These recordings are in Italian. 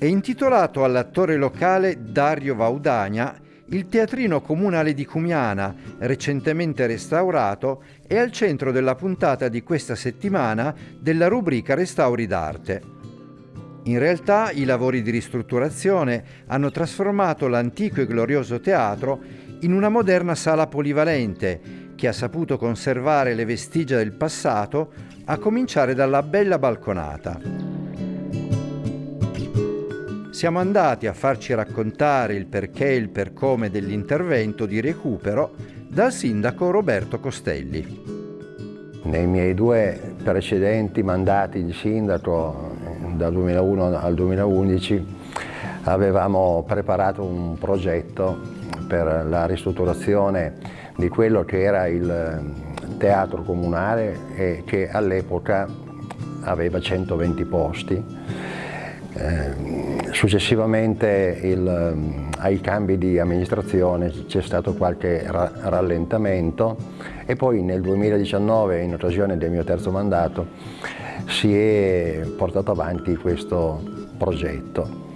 È intitolato all'attore locale Dario Vaudagna il teatrino comunale di Cumiana, recentemente restaurato, è al centro della puntata di questa settimana della rubrica Restauri d'arte. In realtà i lavori di ristrutturazione hanno trasformato l'antico e glorioso teatro in una moderna sala polivalente che ha saputo conservare le vestigia del passato, a cominciare dalla bella balconata siamo andati a farci raccontare il perché e il per come dell'intervento di recupero dal sindaco Roberto Costelli. Nei miei due precedenti mandati di sindaco, dal 2001 al 2011, avevamo preparato un progetto per la ristrutturazione di quello che era il teatro comunale e che all'epoca aveva 120 posti eh, successivamente il, ehm, ai cambi di amministrazione c'è stato qualche ra rallentamento e poi nel 2019, in occasione del mio terzo mandato, si è portato avanti questo progetto.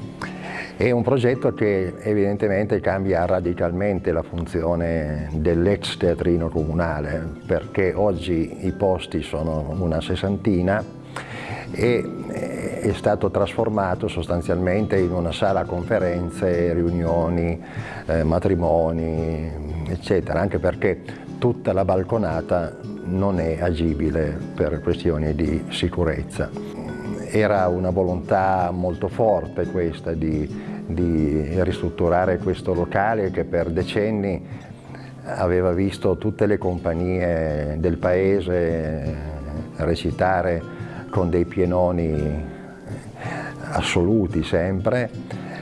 È un progetto che evidentemente cambia radicalmente la funzione dell'ex teatrino comunale perché oggi i posti sono una sessantina e è stato trasformato sostanzialmente in una sala conferenze, riunioni, eh, matrimoni, eccetera, anche perché tutta la balconata non è agibile per questioni di sicurezza. Era una volontà molto forte questa di, di ristrutturare questo locale che per decenni aveva visto tutte le compagnie del paese recitare con dei pienoni assoluti sempre,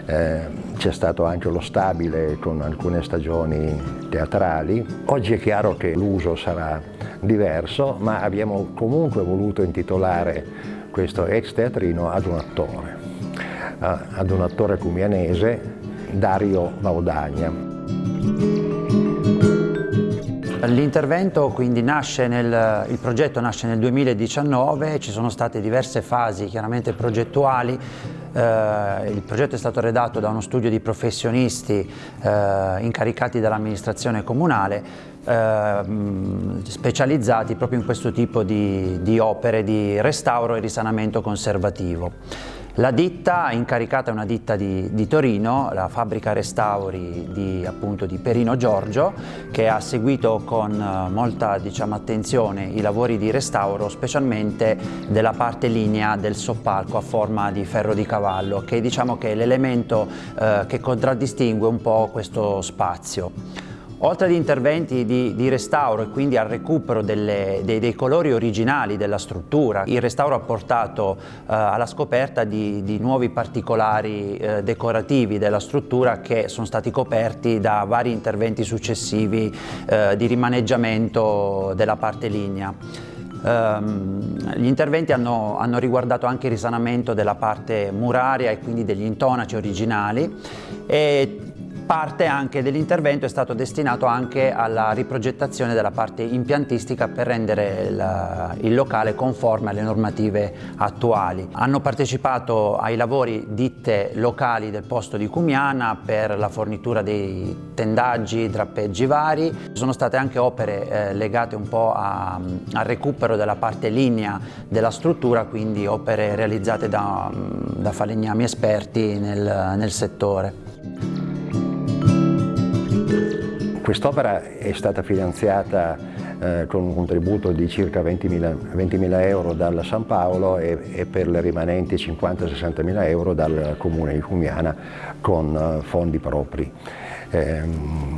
eh, c'è stato anche lo stabile con alcune stagioni teatrali. Oggi è chiaro che l'uso sarà diverso, ma abbiamo comunque voluto intitolare questo ex teatrino ad un attore, ad un attore cumianese, Dario Vaudagna. L'intervento quindi nasce nel, il progetto nasce nel 2019, ci sono state diverse fasi chiaramente progettuali, eh, il progetto è stato redatto da uno studio di professionisti eh, incaricati dall'amministrazione comunale eh, specializzati proprio in questo tipo di, di opere di restauro e risanamento conservativo. La ditta incaricata è una ditta di, di Torino, la fabbrica restauri di, appunto, di, Perino Giorgio, che ha seguito con eh, molta diciamo, attenzione i lavori di restauro, specialmente della parte linea del soppalco a forma di ferro di cavallo, che diciamo che è l'elemento eh, che contraddistingue un po' questo spazio. Oltre agli interventi di, di, restauro e quindi al recupero delle, dei, dei, colori originali della struttura, il restauro ha portato eh, alla scoperta di, di nuovi particolari eh, decorativi della struttura che sono stati coperti da vari interventi successivi eh, di rimaneggiamento della parte lignea. Um, gli interventi hanno, hanno, riguardato anche il risanamento della parte muraria e quindi degli intonaci originali e Parte anche dell'intervento è stato destinato anche alla riprogettazione della parte impiantistica per rendere il, il, locale conforme alle normative attuali. Hanno partecipato ai lavori ditte locali del posto di Cumiana per la fornitura dei tendaggi, drappeggi vari. Sono state anche opere eh, legate un po' a, al recupero della parte linea della struttura, quindi opere realizzate da, da falegnami esperti nel, nel settore. Quest'opera è stata finanziata eh, con un contributo di circa 20.000 20 euro dal San Paolo e, e per le rimanenti 50-60 mila euro dal Comune di Fumiana con eh, fondi propri. Eh,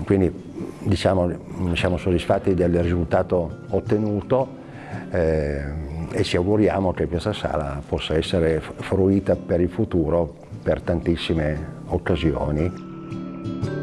quindi diciamo, siamo soddisfatti del risultato ottenuto eh, e ci auguriamo che questa sala possa essere fruita per il futuro per tantissime occasioni.